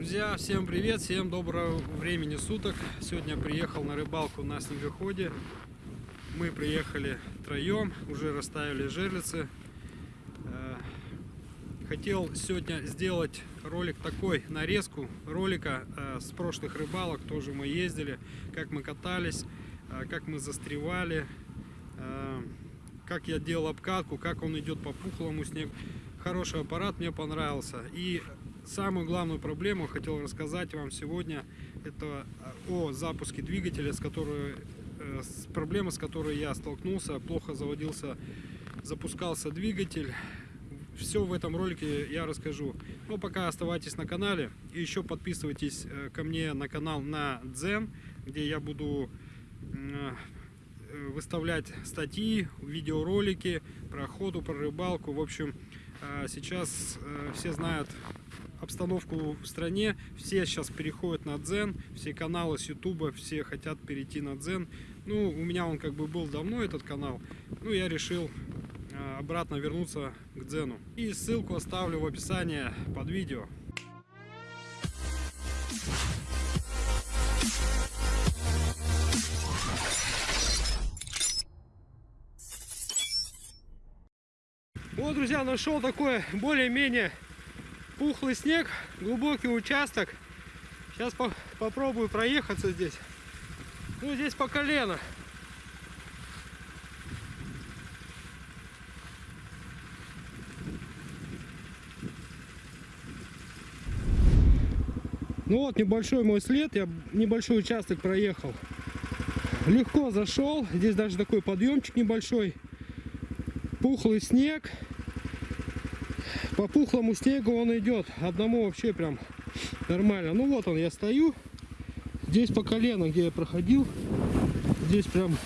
Друзья, всем привет, всем доброго времени суток. Сегодня приехал на рыбалку на снегоходе. Мы приехали троем, уже расставили жерлицы. Э, Хотел сегодня сделать ролик такой, нарезку ролика э, с прошлых рыбалок. Тоже мы ездили, как мы катались, э, как мы застревали, как я делал обкатку, как он идет по пухлому снегу. Хороший аппарат, мне понравился. И самую главную проблему хотел рассказать вам сегодня. Это о запуске двигателя, с которой, э, с проблемой, с которой я столкнулся. Плохо заводился, запускался двигатель. Все в этом ролике я расскажу. Но пока оставайтесь на канале. И еще подписывайтесь э, ко мне на канал на Дзен, где я буду э, выставлять статьи, видеоролики про охоту, про рыбалку. В общем, э, сейчас э, все знают обстановку в стране. Все сейчас переходят на Дзен. Все каналы с Ютуба, все хотят перейти на Дзен. Ну, у меня он как бы был давно, этот канал. Ну, я решил э, обратно вернуться к Дзену. И ссылку оставлю в описании под видео. Вот, друзья, нашел такой более-менее пухлый снег, глубокий участок. Сейчас по попробую проехаться здесь. Ну, здесь по колено. Ну вот небольшой мой след, я небольшой участок проехал. Легко зашел, здесь даже такой подъемчик небольшой. Пухлый снег. По пухлому снегу он идет. Одному вообще прям нормально. Ну вот он, я стою. Здесь по колено, где я проходил. Здесь прям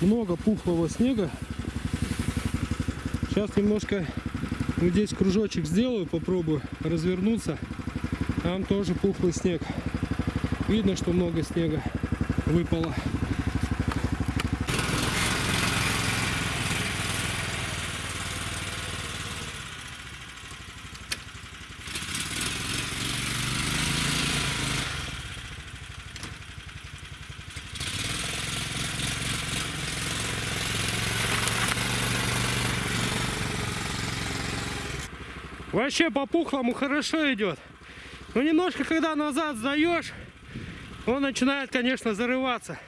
много пухлого снега. Сейчас немножко вот здесь кружочек сделаю, попробую развернуться. Там тоже пухлый снег. Видно, что много снега выпало. Вообще по пухлому хорошо идет. Но немножко, когда назад сдаешь, он начинает, конечно, зарываться.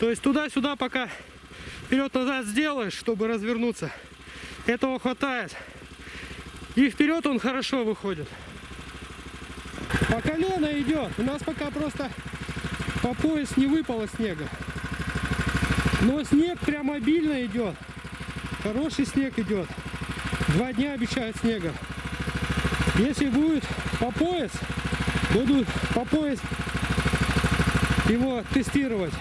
То есть туда-сюда пока вперед-назад сделаешь, чтобы развернуться. Этого хватает. И вперед он хорошо выходит. По колено идет. У нас пока просто по пояс не выпало снега. Но снег прям обильно идет. Хороший снег идет. Два дня обещают снега. Если будет по пояс, буду по пояс его тестировать.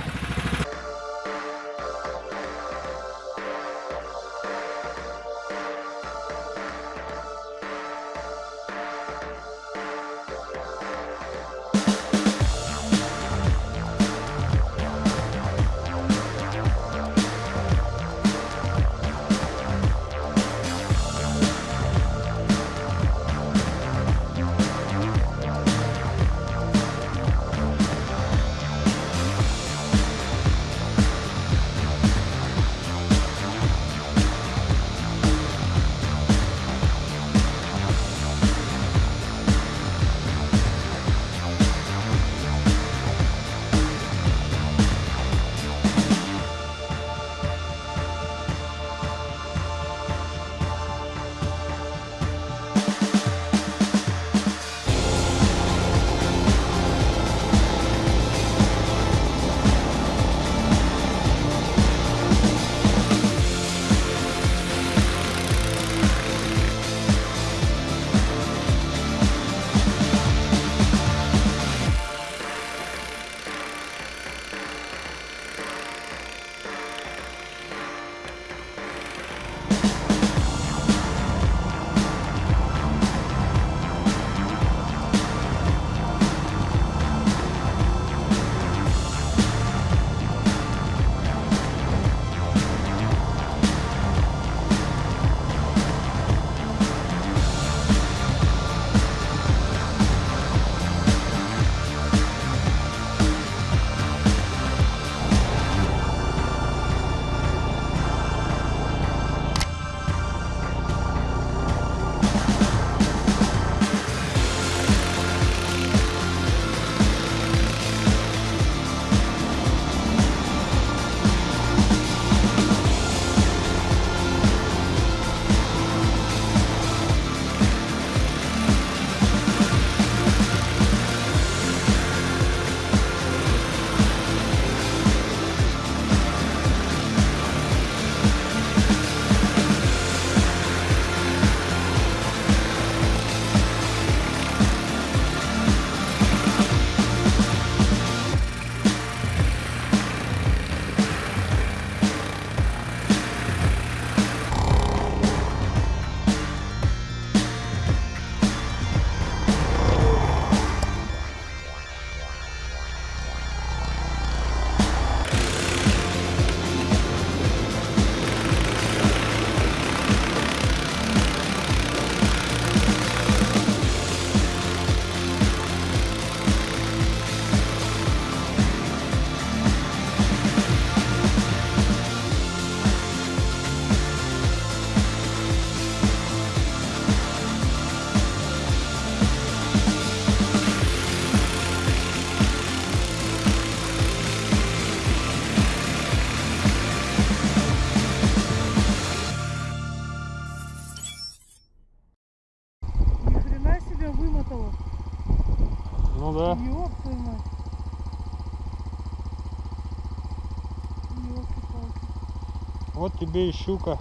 Тебе и щука.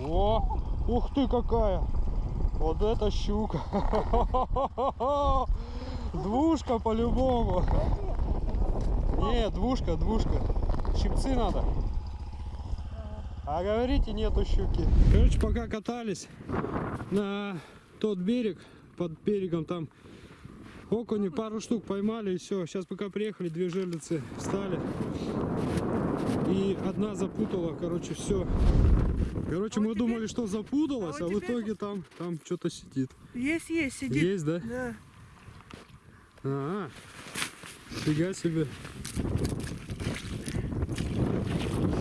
О, ух ты какая! Вот это щука! Двушка по-любому. Не, двушка, двушка. Щипцы надо. А говорите, нету щуки. Короче, пока катались на тот берег, под берегом там окуни пару штук поймали и все. Сейчас пока приехали, две жерлицы встали. И одна запутала, короче, все. Короче, А мы вот думали, что запуталась, а а в итоге там, там что-то сидит. Есть, есть, сидит. Есть, да? Да. Ага. Фига себе.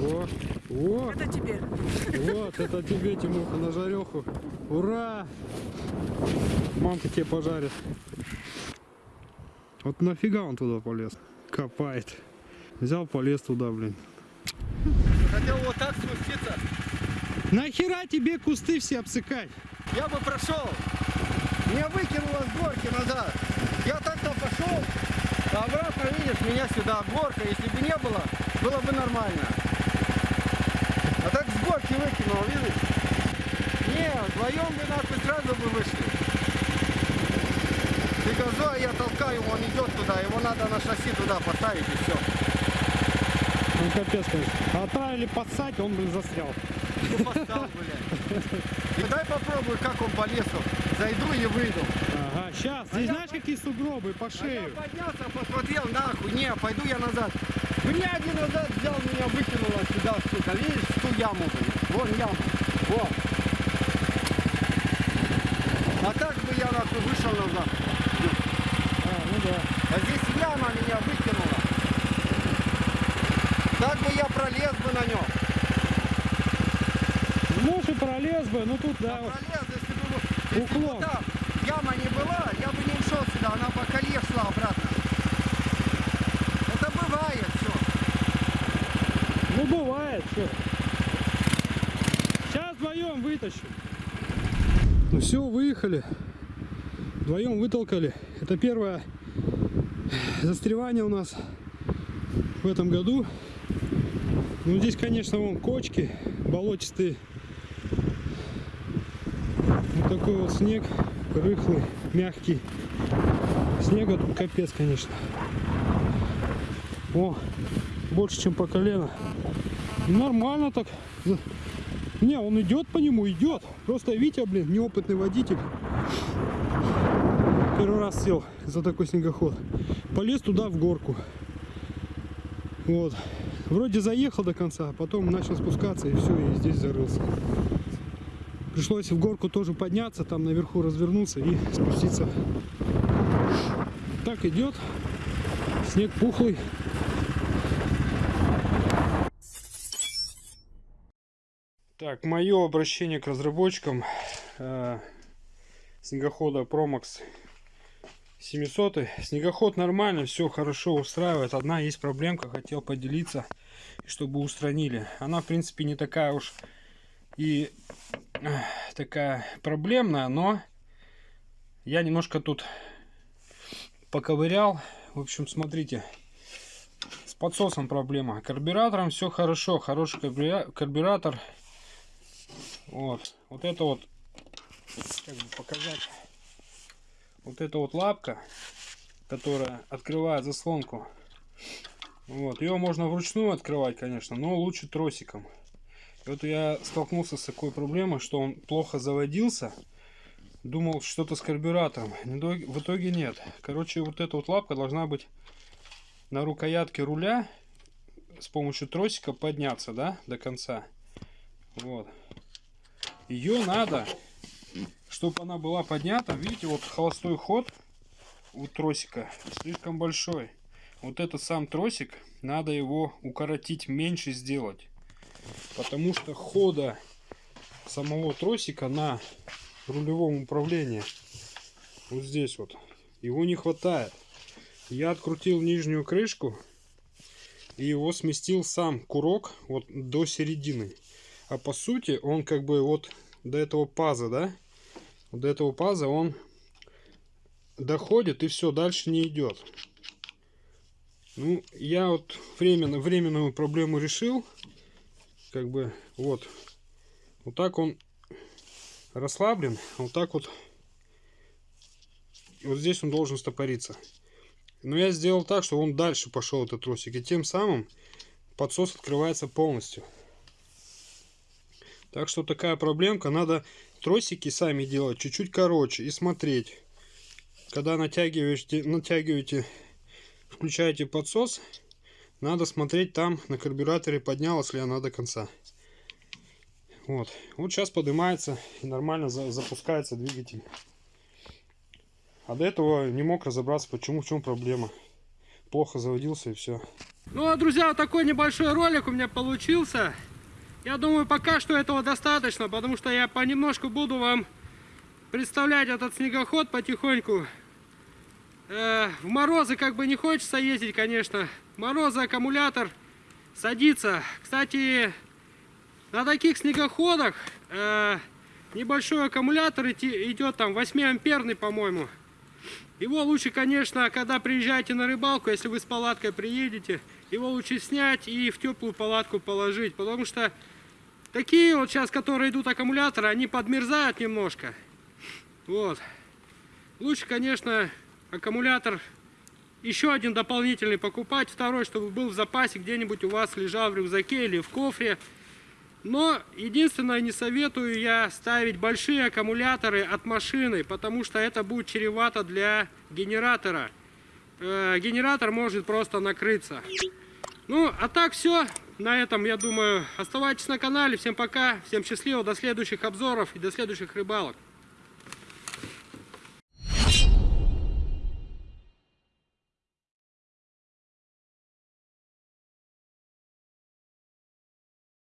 О, о, Это тебе. вот, это тебе, Тимуха, на жареху. Ура! Мамка тебе пожарит. Вот нафига он туда полез? Копает. Взял, полез туда, блин. Хотел вот так спуститься, Нахера тебе кусты все обсыкать? я бы прошел. Меня выкинуло с горки назад. Я так-то пошел, а обратно, видишь, меня сюда горка. Если бы не было, было бы нормально. А так с горки выкинул, видишь? Не, вдвоем бы нахуй сразу бы вышли. Ты газой, я толкаю, он идет туда, его надо на шасси туда поставить и все. Ну капец, конечно. Отправили поссать, он, блин, застрял. Ну, поставил, блядь. И дай попробую, как он по лесу. Зайду и выйду. Ага, сейчас. Здесь знаешь, какие сугробы по А я шею? поднялся, посмотрел, нахуй, не, пойду я назад. Меня один назад взял, меня выкинуло сюда, сука, видишь, в ту яму, блин. Вон яма, вот. А так бы я нахуй вышел назад. А, ну да. А здесь яма меня выкинула. Так бы я пролез бы на нем. Может и пролез бы, но тут, да, вот. пролез, если бы, если бы Уклон. там яма не была, я бы не ушел сюда, она по коле шла обратно. Это бывает все. Ну бывает, что. Сейчас вдвоем вытащим. Ну все, выехали. Вдвоем вытолкали. Это первое застревание у нас в этом году. Ну здесь, конечно, вон кочки болотистые. Вот такой вот снег, рыхлый, мягкий. Снега тут капец, конечно. О, больше, чем по колено. Нормально так. Не, он идет по нему, идет. Просто Витя, блин, неопытный водитель. Первый раз сел за такой снегоход. Полез туда в горку. Вот. Вроде заехал до конца, а потом начал спускаться и все, и здесь зарылся. Пришлось в горку тоже подняться, там наверху развернуться и спуститься. Так идет. Снег пухлый. Так, мое обращение к разработчикам э, снегохода Promax 700. Снегоход нормально, все хорошо устраивает. Одна есть проблемка, хотел поделиться, чтобы устранили. Она, в принципе, не такая уж и такая проблемная, но я немножко тут поковырял. В общем, смотрите, с подсосом проблема. Карбюратором все хорошо, хороший карбюра- карбюратор. Вот, вот это вот, как бы показать, вот эта вот лапка, которая открывает заслонку. Вот, ее можно вручную открывать, конечно, но лучше тросиком. И вот я столкнулся с такой проблемой, что он плохо заводился. Думал, что-то с карбюратором. В итоге- нет. Короче, вот эта вот лапка должна быть на рукоятке руля с помощью тросика подняться, да, до конца. Вот. Ее надо, чтобы она была поднята. Видите, вот холостой ход у тросика слишком большой. Вот этот сам тросик, надо его укоротить, меньше сделать. Потому что хода самого тросика на рулевом управлении вот здесь вот его не хватает. Я открутил нижнюю крышку и его сместил сам курок вот до середины. А по сути он как бы вот до этого паза, да? Вот до этого паза он доходит и все, дальше не идет. Ну, я вот временно, временную проблему решил. Как бы, вот. Вот так он расслаблен, вот так вот. Вот здесь он должен стопориться. Но я сделал так, что он дальше пошел этот тросик. И тем самым подсос открывается полностью. Так что такая проблемка. Надо тросики сами делать чуть-чуть короче и смотреть. Когда натягиваете, натягиваете, включаете подсос, надо смотреть там на карбюраторе, поднялась ли она до конца. Вот. Вот сейчас поднимается и нормально за, запускается двигатель. А до этого не мог разобраться, почему, в чем проблема. Плохо заводился и все. Ну, а, друзья, вот такой небольшой ролик у меня получился. Я думаю, пока что этого достаточно, потому что я понемножку буду вам представлять этот снегоход потихоньку. Э, в морозы как бы не хочется ездить, конечно. Морозы аккумулятор садится. Кстати, на таких снегоходах э, небольшой аккумулятор идет там 8 амперный, по-моему. Его лучше, конечно, когда приезжаете на рыбалку, если вы с палаткой приедете, его лучше снять и в теплую палатку положить, потому что такие вот сейчас, которые идут аккумуляторы, они подмерзают немножко. Вот. Лучше, конечно, аккумулятор еще один дополнительный покупать, второй, чтобы был в запасе где-нибудь у вас лежал в рюкзаке или в кофре. Но единственное, не советую я ставить большие аккумуляторы от машины, потому что это будет чревато для генератора. Э, генератор может просто накрыться. Ну, а так все. На этом, я думаю, оставайтесь на канале. Всем пока, всем счастливо, до следующих обзоров и до следующих рыбалок.